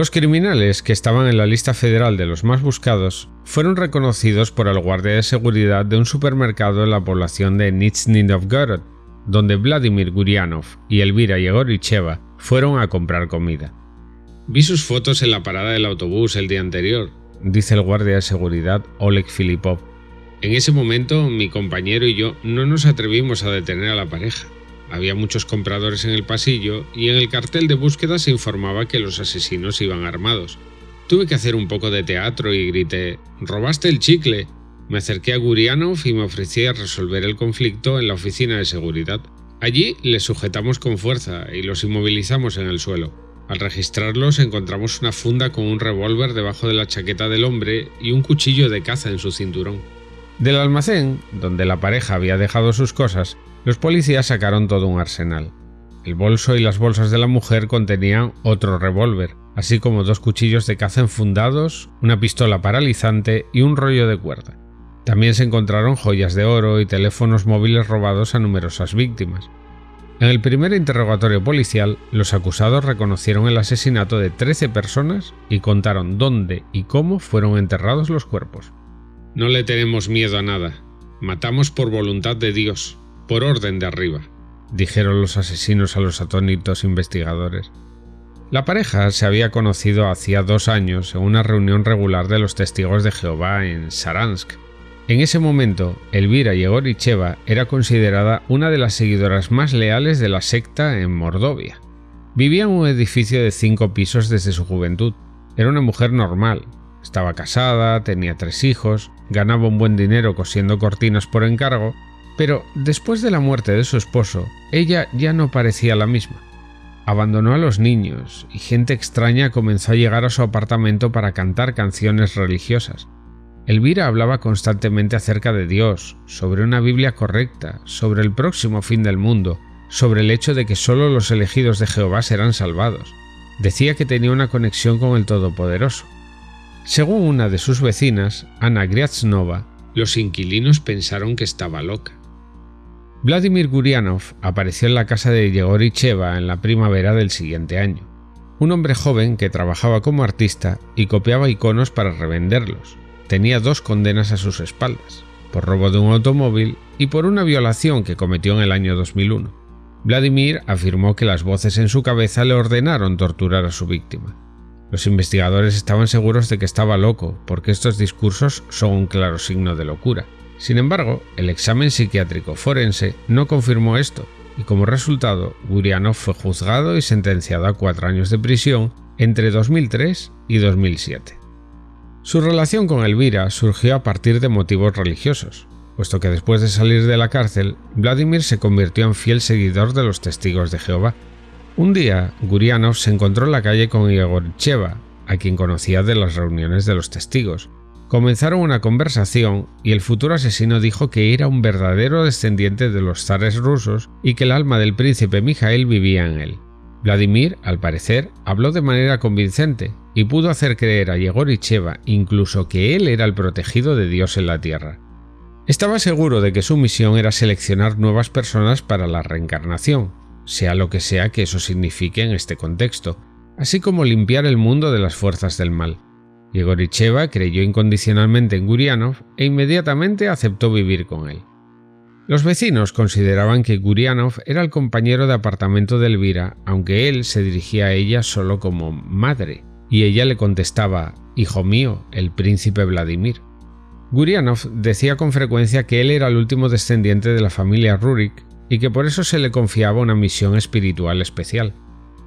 Los criminales que estaban en la lista federal de los más buscados fueron reconocidos por el guardia de seguridad de un supermercado en la población de Nizhny Novgorod, donde Vladimir Gurianov y Elvira Yegoricheva fueron a comprar comida. Vi sus fotos en la parada del autobús el día anterior, dice el guardia de seguridad Oleg Filipov. En ese momento mi compañero y yo no nos atrevimos a detener a la pareja. Había muchos compradores en el pasillo y en el cartel de búsqueda se informaba que los asesinos iban armados. Tuve que hacer un poco de teatro y grité «¡Robaste el chicle!». Me acerqué a Gurianov y me ofrecí a resolver el conflicto en la oficina de seguridad. Allí les sujetamos con fuerza y los inmovilizamos en el suelo. Al registrarlos encontramos una funda con un revólver debajo de la chaqueta del hombre y un cuchillo de caza en su cinturón. Del almacén, donde la pareja había dejado sus cosas, los policías sacaron todo un arsenal. El bolso y las bolsas de la mujer contenían otro revólver, así como dos cuchillos de caza enfundados, una pistola paralizante y un rollo de cuerda. También se encontraron joyas de oro y teléfonos móviles robados a numerosas víctimas. En el primer interrogatorio policial, los acusados reconocieron el asesinato de 13 personas y contaron dónde y cómo fueron enterrados los cuerpos. No le tenemos miedo a nada. Matamos por voluntad de Dios, por orden de arriba, dijeron los asesinos a los atónitos investigadores. La pareja se había conocido hacía dos años en una reunión regular de los testigos de Jehová en Saransk. En ese momento, Elvira Yegoricheva era considerada una de las seguidoras más leales de la secta en Mordovia. Vivía en un edificio de cinco pisos desde su juventud. Era una mujer normal. Estaba casada, tenía tres hijos, ganaba un buen dinero cosiendo cortinas por encargo pero después de la muerte de su esposo, ella ya no parecía la misma. Abandonó a los niños y gente extraña comenzó a llegar a su apartamento para cantar canciones religiosas. Elvira hablaba constantemente acerca de Dios, sobre una Biblia correcta, sobre el próximo fin del mundo, sobre el hecho de que solo los elegidos de Jehová serán salvados. Decía que tenía una conexión con el Todopoderoso. Según una de sus vecinas, Ana Griaznova, los inquilinos pensaron que estaba loca. Vladimir Gurianov apareció en la casa de Yegoricheva en la primavera del siguiente año. Un hombre joven que trabajaba como artista y copiaba iconos para revenderlos. Tenía dos condenas a sus espaldas, por robo de un automóvil y por una violación que cometió en el año 2001. Vladimir afirmó que las voces en su cabeza le ordenaron torturar a su víctima. Los investigadores estaban seguros de que estaba loco, porque estos discursos son un claro signo de locura. Sin embargo, el examen psiquiátrico forense no confirmó esto, y como resultado, Gurianov fue juzgado y sentenciado a cuatro años de prisión entre 2003 y 2007. Su relación con Elvira surgió a partir de motivos religiosos, puesto que después de salir de la cárcel, Vladimir se convirtió en fiel seguidor de los testigos de Jehová. Un día, Gurianov se encontró en la calle con Igor Cheva, a quien conocía de las reuniones de los testigos, Comenzaron una conversación y el futuro asesino dijo que era un verdadero descendiente de los zares rusos y que el alma del príncipe Mijael vivía en él. Vladimir, al parecer, habló de manera convincente y pudo hacer creer a Yegoricheva incluso que él era el protegido de Dios en la tierra. Estaba seguro de que su misión era seleccionar nuevas personas para la reencarnación, sea lo que sea que eso signifique en este contexto, así como limpiar el mundo de las fuerzas del mal. Yegoricheva creyó incondicionalmente en Gurianov e inmediatamente aceptó vivir con él. Los vecinos consideraban que Gurianov era el compañero de apartamento de Elvira, aunque él se dirigía a ella solo como madre, y ella le contestaba, Hijo mío, el príncipe Vladimir. Gurianov decía con frecuencia que él era el último descendiente de la familia Rurik y que por eso se le confiaba una misión espiritual especial.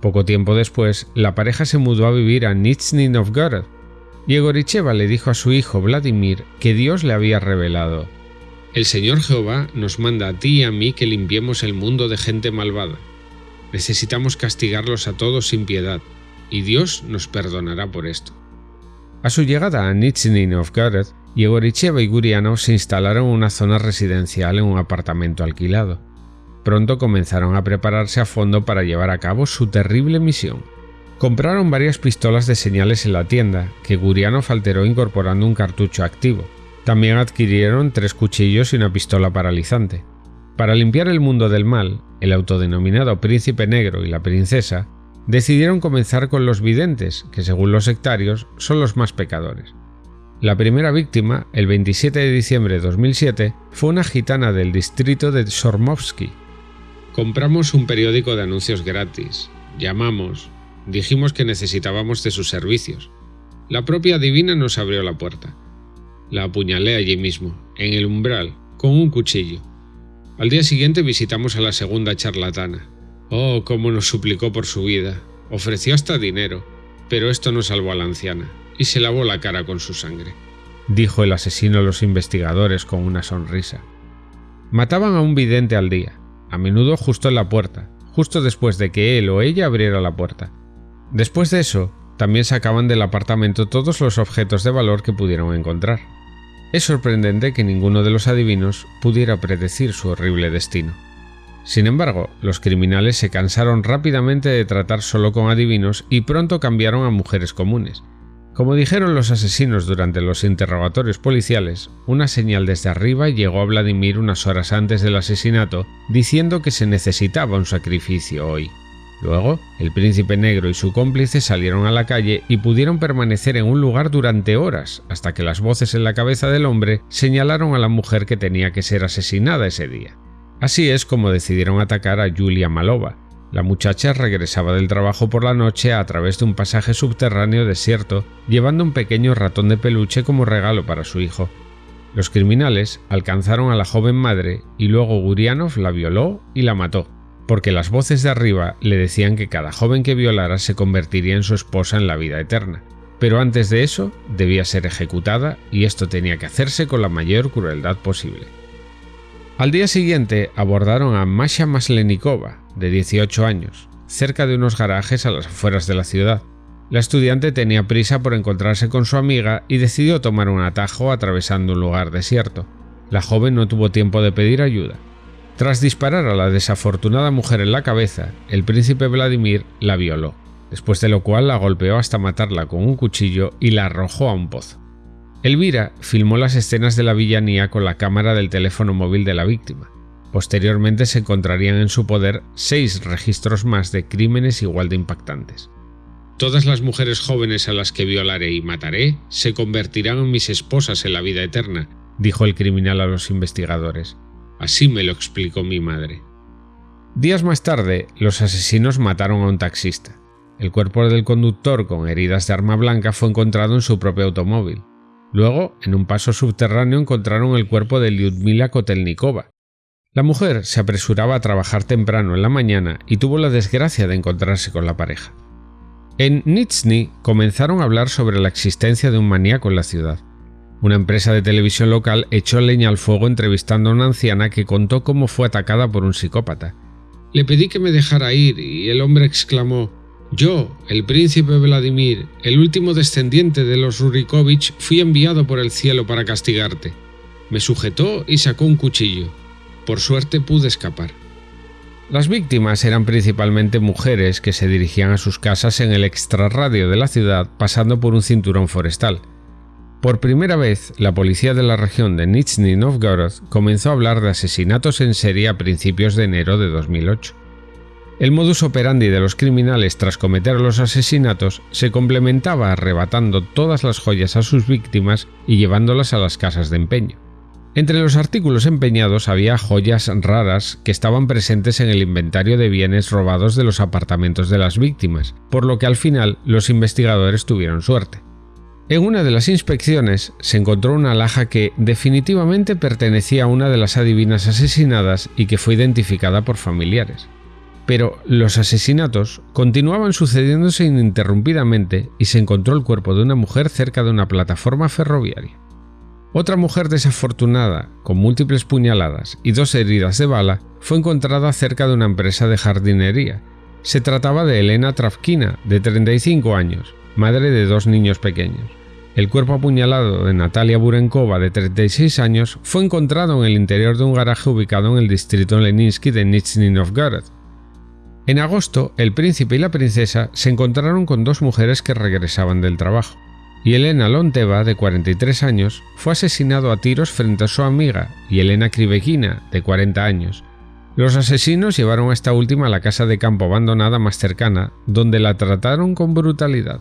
Poco tiempo después, la pareja se mudó a vivir a Nizhny Novgorod, Yegoricheva le dijo a su hijo Vladimir que Dios le había revelado El Señor Jehová nos manda a ti y a mí que limpiemos el mundo de gente malvada. Necesitamos castigarlos a todos sin piedad, y Dios nos perdonará por esto. A su llegada a Nizhny Novgorod, Yegoricheva y Gurianov se instalaron en una zona residencial en un apartamento alquilado. Pronto comenzaron a prepararse a fondo para llevar a cabo su terrible misión. Compraron varias pistolas de señales en la tienda, que Gurianov alteró incorporando un cartucho activo. También adquirieron tres cuchillos y una pistola paralizante. Para limpiar el mundo del mal, el autodenominado Príncipe Negro y la Princesa decidieron comenzar con los videntes, que según los sectarios son los más pecadores. La primera víctima, el 27 de diciembre de 2007, fue una gitana del distrito de Sormovsky. Compramos un periódico de anuncios gratis, llamamos, dijimos que necesitábamos de sus servicios. La propia divina nos abrió la puerta. La apuñalé allí mismo, en el umbral, con un cuchillo. Al día siguiente visitamos a la segunda charlatana. Oh, cómo nos suplicó por su vida. Ofreció hasta dinero, pero esto no salvó a la anciana, y se lavó la cara con su sangre. Dijo el asesino a los investigadores con una sonrisa. Mataban a un vidente al día, a menudo justo en la puerta, justo después de que él o ella abriera la puerta. Después de eso, también sacaban del apartamento todos los objetos de valor que pudieron encontrar. Es sorprendente que ninguno de los adivinos pudiera predecir su horrible destino. Sin embargo, los criminales se cansaron rápidamente de tratar solo con adivinos y pronto cambiaron a mujeres comunes. Como dijeron los asesinos durante los interrogatorios policiales, una señal desde arriba llegó a Vladimir unas horas antes del asesinato diciendo que se necesitaba un sacrificio hoy. Luego, el príncipe negro y su cómplice salieron a la calle y pudieron permanecer en un lugar durante horas hasta que las voces en la cabeza del hombre señalaron a la mujer que tenía que ser asesinada ese día. Así es como decidieron atacar a Julia Malova. La muchacha regresaba del trabajo por la noche a través de un pasaje subterráneo desierto, llevando un pequeño ratón de peluche como regalo para su hijo. Los criminales alcanzaron a la joven madre y luego Gurianov la violó y la mató porque las voces de arriba le decían que cada joven que violara se convertiría en su esposa en la vida eterna. Pero antes de eso debía ser ejecutada y esto tenía que hacerse con la mayor crueldad posible. Al día siguiente abordaron a Masha Maslenikova, de 18 años, cerca de unos garajes a las afueras de la ciudad. La estudiante tenía prisa por encontrarse con su amiga y decidió tomar un atajo atravesando un lugar desierto. La joven no tuvo tiempo de pedir ayuda. Tras disparar a la desafortunada mujer en la cabeza, el príncipe Vladimir la violó, después de lo cual la golpeó hasta matarla con un cuchillo y la arrojó a un pozo. Elvira filmó las escenas de la villanía con la cámara del teléfono móvil de la víctima. Posteriormente se encontrarían en su poder seis registros más de crímenes igual de impactantes. Todas las mujeres jóvenes a las que violaré y mataré se convertirán en mis esposas en la vida eterna, dijo el criminal a los investigadores. Así me lo explicó mi madre. Días más tarde, los asesinos mataron a un taxista. El cuerpo del conductor con heridas de arma blanca fue encontrado en su propio automóvil. Luego, en un paso subterráneo encontraron el cuerpo de Lyudmila Kotelnikova. La mujer se apresuraba a trabajar temprano en la mañana y tuvo la desgracia de encontrarse con la pareja. En Nizhny comenzaron a hablar sobre la existencia de un maníaco en la ciudad. Una empresa de televisión local echó leña al fuego entrevistando a una anciana que contó cómo fue atacada por un psicópata. Le pedí que me dejara ir y el hombre exclamó Yo, el príncipe Vladimir, el último descendiente de los Rurikovich, fui enviado por el cielo para castigarte. Me sujetó y sacó un cuchillo. Por suerte pude escapar. Las víctimas eran principalmente mujeres que se dirigían a sus casas en el extrarradio de la ciudad pasando por un cinturón forestal. Por primera vez, la policía de la región de Nizhny Novgorod comenzó a hablar de asesinatos en serie a principios de enero de 2008. El modus operandi de los criminales tras cometer los asesinatos se complementaba arrebatando todas las joyas a sus víctimas y llevándolas a las casas de empeño. Entre los artículos empeñados había joyas raras que estaban presentes en el inventario de bienes robados de los apartamentos de las víctimas, por lo que al final los investigadores tuvieron suerte. En una de las inspecciones se encontró una alhaja que definitivamente pertenecía a una de las adivinas asesinadas y que fue identificada por familiares. Pero los asesinatos continuaban sucediéndose ininterrumpidamente y se encontró el cuerpo de una mujer cerca de una plataforma ferroviaria. Otra mujer desafortunada, con múltiples puñaladas y dos heridas de bala, fue encontrada cerca de una empresa de jardinería. Se trataba de Elena Travkina, de 35 años, madre de dos niños pequeños. El cuerpo apuñalado de Natalia Burenkova, de 36 años, fue encontrado en el interior de un garaje ubicado en el distrito Leninsky de Nizhny Novgorod. En agosto, el príncipe y la princesa se encontraron con dos mujeres que regresaban del trabajo, y Elena Lonteva, de 43 años, fue asesinado a tiros frente a su amiga, Elena Krivekina, de 40 años. Los asesinos llevaron a esta última a la casa de campo abandonada más cercana, donde la trataron con brutalidad.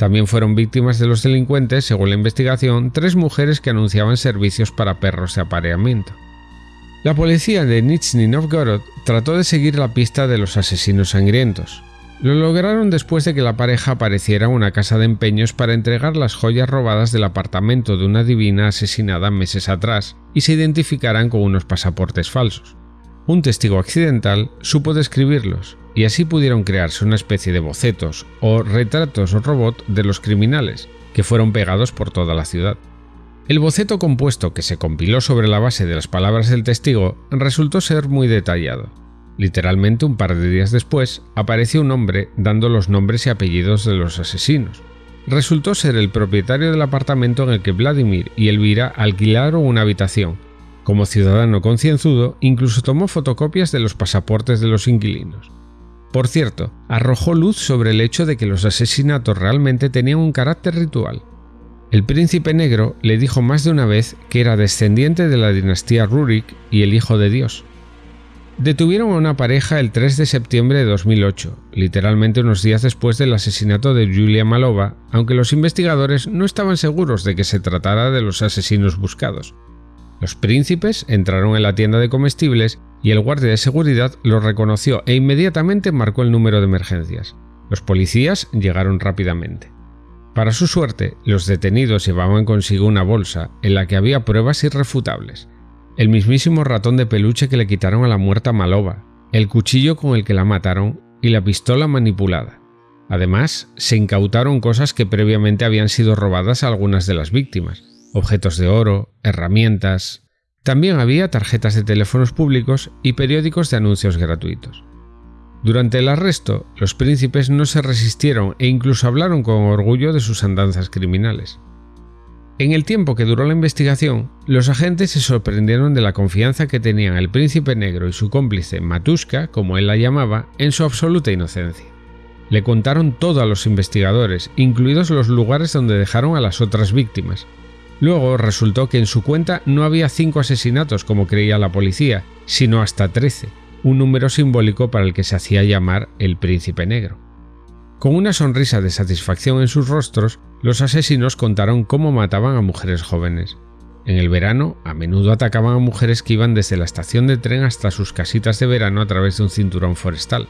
También fueron víctimas de los delincuentes, según la investigación, tres mujeres que anunciaban servicios para perros de apareamiento. La policía de Nizhny Novgorod trató de seguir la pista de los asesinos sangrientos. Lo lograron después de que la pareja apareciera en una casa de empeños para entregar las joyas robadas del apartamento de una divina asesinada meses atrás y se identificaran con unos pasaportes falsos. Un testigo accidental supo describirlos y así pudieron crearse una especie de bocetos o retratos robot de los criminales, que fueron pegados por toda la ciudad. El boceto compuesto que se compiló sobre la base de las palabras del testigo resultó ser muy detallado. Literalmente un par de días después apareció un hombre dando los nombres y apellidos de los asesinos. Resultó ser el propietario del apartamento en el que Vladimir y Elvira alquilaron una habitación. Como ciudadano concienzudo, incluso tomó fotocopias de los pasaportes de los inquilinos. Por cierto, arrojó luz sobre el hecho de que los asesinatos realmente tenían un carácter ritual. El príncipe negro le dijo más de una vez que era descendiente de la dinastía Rurik y el hijo de Dios. Detuvieron a una pareja el 3 de septiembre de 2008, literalmente unos días después del asesinato de Julia Malova, aunque los investigadores no estaban seguros de que se tratara de los asesinos buscados. Los príncipes entraron en la tienda de comestibles y el guardia de seguridad los reconoció e inmediatamente marcó el número de emergencias. Los policías llegaron rápidamente. Para su suerte, los detenidos llevaban consigo una bolsa en la que había pruebas irrefutables. El mismísimo ratón de peluche que le quitaron a la muerta Malova, el cuchillo con el que la mataron y la pistola manipulada. Además, se incautaron cosas que previamente habían sido robadas a algunas de las víctimas, objetos de oro, herramientas. También había tarjetas de teléfonos públicos y periódicos de anuncios gratuitos. Durante el arresto, los príncipes no se resistieron e incluso hablaron con orgullo de sus andanzas criminales. En el tiempo que duró la investigación, los agentes se sorprendieron de la confianza que tenían el príncipe negro y su cómplice Matuska, como él la llamaba, en su absoluta inocencia. Le contaron todo a los investigadores, incluidos los lugares donde dejaron a las otras víctimas. Luego resultó que en su cuenta no había cinco asesinatos como creía la policía, sino hasta trece, un número simbólico para el que se hacía llamar el príncipe negro. Con una sonrisa de satisfacción en sus rostros, los asesinos contaron cómo mataban a mujeres jóvenes. En el verano, a menudo atacaban a mujeres que iban desde la estación de tren hasta sus casitas de verano a través de un cinturón forestal.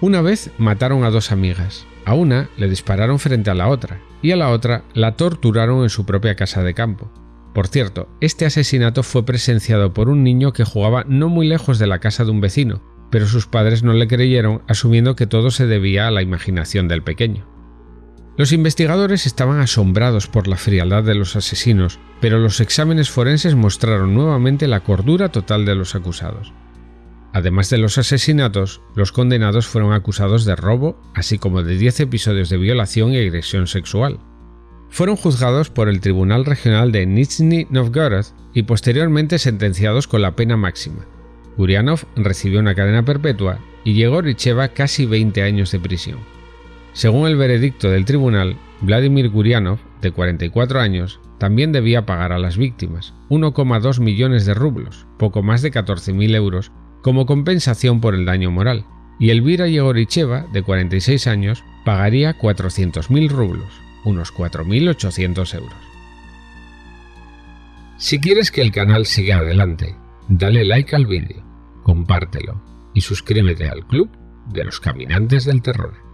Una vez mataron a dos amigas. A una le dispararon frente a la otra y a la otra la torturaron en su propia casa de campo. Por cierto, este asesinato fue presenciado por un niño que jugaba no muy lejos de la casa de un vecino, pero sus padres no le creyeron asumiendo que todo se debía a la imaginación del pequeño. Los investigadores estaban asombrados por la frialdad de los asesinos, pero los exámenes forenses mostraron nuevamente la cordura total de los acusados. Además de los asesinatos, los condenados fueron acusados de robo, así como de 10 episodios de violación y agresión sexual fueron juzgados por el Tribunal Regional de Nizhny Novgorod y posteriormente sentenciados con la pena máxima. Gurianov recibió una cadena perpetua y llegó Richeva casi 20 años de prisión. Según el veredicto del tribunal, Vladimir Gurianov, de 44 años, también debía pagar a las víctimas 1,2 millones de rublos, poco más de 14.000 euros, como compensación por el daño moral, y Elvira Yegoricheva, de 46 años, pagaría 400.000 rublos, unos 4.800 euros. Si quieres que el canal siga adelante, dale like al vídeo, compártelo y suscríbete al club de los caminantes del terror.